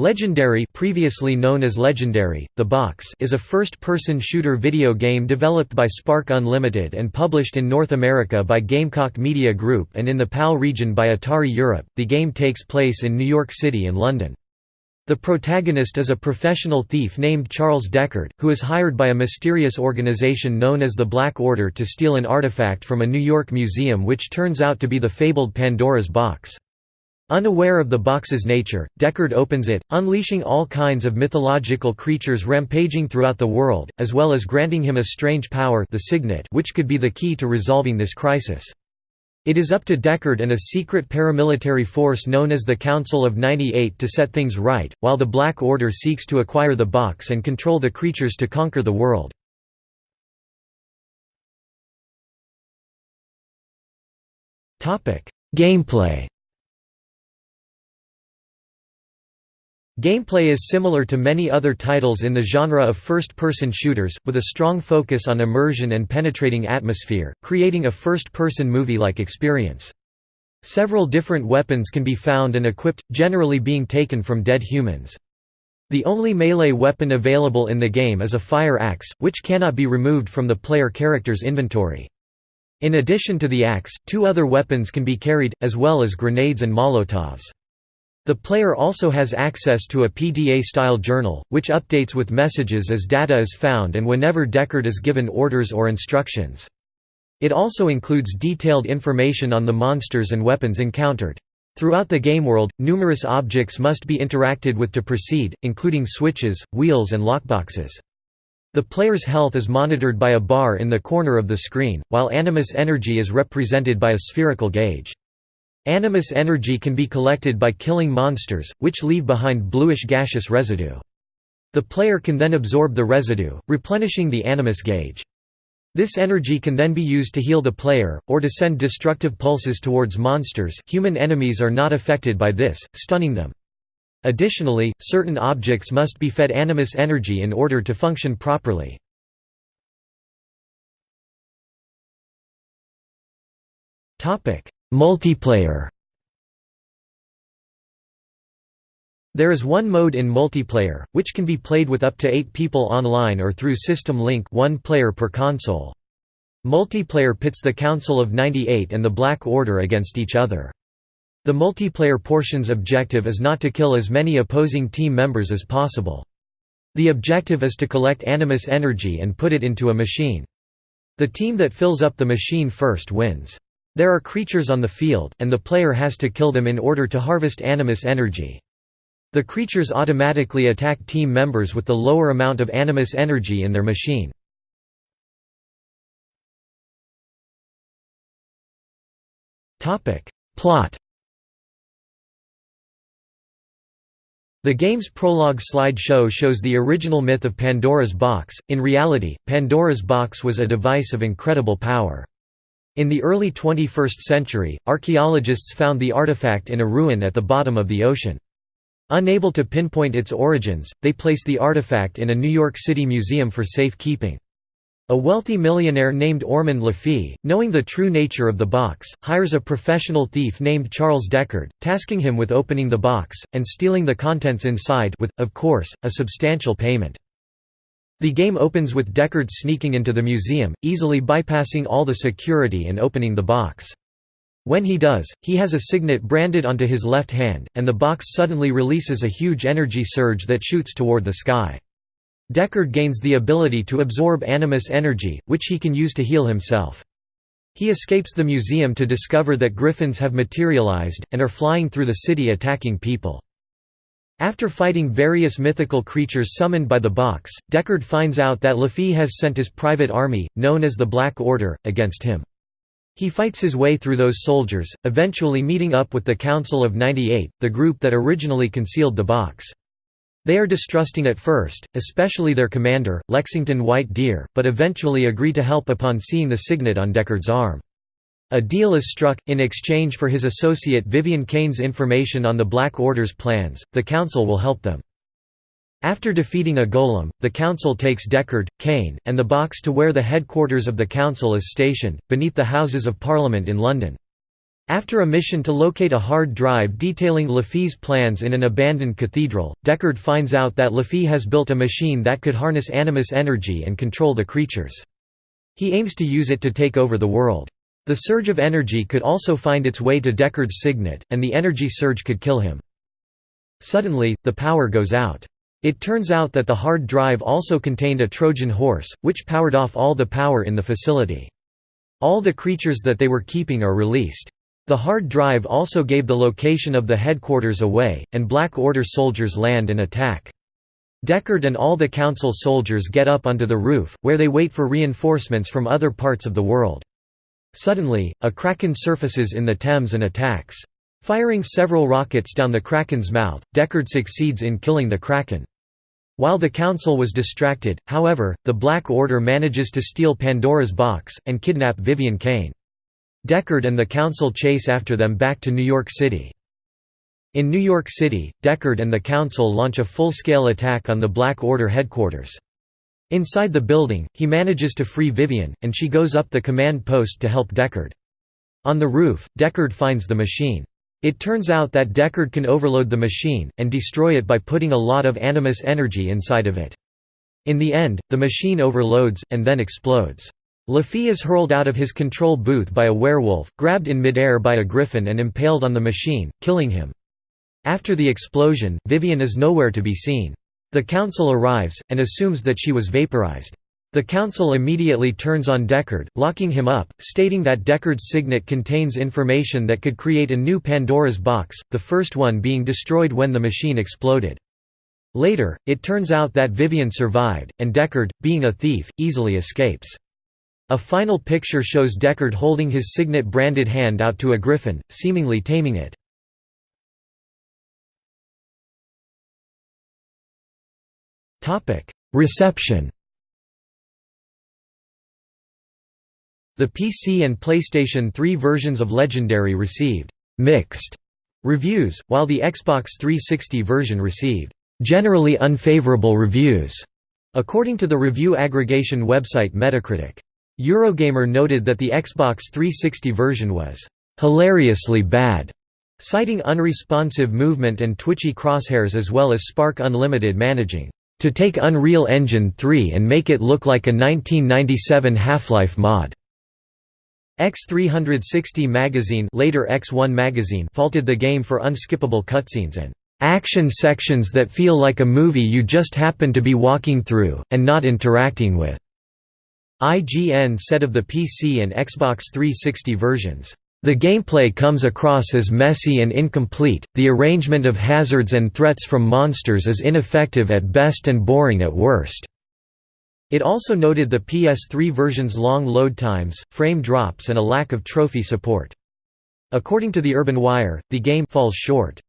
Legendary previously known as Legendary, The Box is a first-person shooter video game developed by Spark Unlimited and published in North America by Gamecock Media Group and in the PAL region by Atari Europe. The game takes place in New York City and London. The protagonist is a professional thief named Charles Deckard, who is hired by a mysterious organization known as the Black Order to steal an artifact from a New York museum which turns out to be the fabled Pandora's box. Unaware of the box's nature, Deckard opens it, unleashing all kinds of mythological creatures rampaging throughout the world, as well as granting him a strange power the signet which could be the key to resolving this crisis. It is up to Deckard and a secret paramilitary force known as the Council of 98 to set things right, while the Black Order seeks to acquire the box and control the creatures to conquer the world. Gameplay Gameplay is similar to many other titles in the genre of first-person shooters, with a strong focus on immersion and penetrating atmosphere, creating a first-person movie-like experience. Several different weapons can be found and equipped, generally being taken from dead humans. The only melee weapon available in the game is a fire axe, which cannot be removed from the player character's inventory. In addition to the axe, two other weapons can be carried, as well as grenades and molotovs. The player also has access to a PDA-style journal, which updates with messages as data is found and whenever Deckard is given orders or instructions. It also includes detailed information on the monsters and weapons encountered. Throughout the game world, numerous objects must be interacted with to proceed, including switches, wheels and lockboxes. The player's health is monitored by a bar in the corner of the screen, while animus energy is represented by a spherical gauge. Animus energy can be collected by killing monsters, which leave behind bluish gaseous residue. The player can then absorb the residue, replenishing the animus gauge. This energy can then be used to heal the player, or to send destructive pulses towards monsters human enemies are not affected by this, stunning them. Additionally, certain objects must be fed animus energy in order to function properly. Multiplayer There is one mode in multiplayer, which can be played with up to eight people online or through System Link one player per console. Multiplayer pits the Council of 98 and the Black Order against each other. The multiplayer portion's objective is not to kill as many opposing team members as possible. The objective is to collect animus energy and put it into a machine. The team that fills up the machine first wins. There are creatures on the field, and the player has to kill them in order to harvest animus energy. The creatures automatically attack team members with the lower amount of animus energy in their machine. Plot The game's prologue slideshow shows the original myth of Pandora's box. In reality, Pandora's box was a device of incredible power. In the early 21st century, archaeologists found the artifact in a ruin at the bottom of the ocean. Unable to pinpoint its origins, they placed the artifact in a New York City museum for safe keeping. A wealthy millionaire named Ormond Lafay, knowing the true nature of the box, hires a professional thief named Charles Deckard, tasking him with opening the box, and stealing the contents inside with, of course, a substantial payment. The game opens with Deckard sneaking into the museum, easily bypassing all the security and opening the box. When he does, he has a signet branded onto his left hand, and the box suddenly releases a huge energy surge that shoots toward the sky. Deckard gains the ability to absorb animus energy, which he can use to heal himself. He escapes the museum to discover that griffins have materialized, and are flying through the city attacking people. After fighting various mythical creatures summoned by the box, Deckard finds out that Lafay has sent his private army, known as the Black Order, against him. He fights his way through those soldiers, eventually meeting up with the Council of 98, the group that originally concealed the box. They are distrusting at first, especially their commander, Lexington White Deer, but eventually agree to help upon seeing the signet on Deckard's arm. A deal is struck, in exchange for his associate Vivian Kane's information on the Black Order's plans, the Council will help them. After defeating a golem, the Council takes Deckard, Kane, and the box to where the headquarters of the Council is stationed, beneath the Houses of Parliament in London. After a mission to locate a hard drive detailing LaFee's plans in an abandoned cathedral, Deckard finds out that LaFee has built a machine that could harness animus energy and control the creatures. He aims to use it to take over the world. The surge of energy could also find its way to Deckard's signet, and the energy surge could kill him. Suddenly, the power goes out. It turns out that the hard drive also contained a Trojan horse, which powered off all the power in the facility. All the creatures that they were keeping are released. The hard drive also gave the location of the headquarters away, and Black Order soldiers land and attack. Deckard and all the Council soldiers get up onto the roof, where they wait for reinforcements from other parts of the world. Suddenly, a kraken surfaces in the Thames and attacks. Firing several rockets down the kraken's mouth, Deckard succeeds in killing the kraken. While the Council was distracted, however, the Black Order manages to steal Pandora's box, and kidnap Vivian Kane. Deckard and the Council chase after them back to New York City. In New York City, Deckard and the Council launch a full-scale attack on the Black Order headquarters. Inside the building, he manages to free Vivian, and she goes up the command post to help Deckard. On the roof, Deckard finds the machine. It turns out that Deckard can overload the machine, and destroy it by putting a lot of animus energy inside of it. In the end, the machine overloads, and then explodes. LaFee is hurled out of his control booth by a werewolf, grabbed in midair by a griffin and impaled on the machine, killing him. After the explosion, Vivian is nowhere to be seen. The council arrives, and assumes that she was vaporized. The council immediately turns on Deckard, locking him up, stating that Deckard's signet contains information that could create a new Pandora's box, the first one being destroyed when the machine exploded. Later, it turns out that Vivian survived, and Deckard, being a thief, easily escapes. A final picture shows Deckard holding his signet-branded hand out to a griffin, seemingly taming it. Reception The PC and PlayStation 3 versions of Legendary received «mixed» reviews, while the Xbox 360 version received «generally unfavorable reviews», according to the review aggregation website Metacritic. Eurogamer noted that the Xbox 360 version was hilariously bad, citing unresponsive movement and twitchy crosshairs as well as Spark Unlimited managing to take Unreal Engine 3 and make it look like a 1997 Half-Life mod. X360 magazine, later X1 magazine faulted the game for unskippable cutscenes and action sections that feel like a movie you just happen to be walking through, and not interacting with. IGN said of the PC and Xbox 360 versions, "...the gameplay comes across as messy and incomplete, the arrangement of hazards and threats from monsters is ineffective at best and boring at worst." It also noted the PS3 version's long load times, frame drops and a lack of trophy support. According to the Urban Wire, the game falls short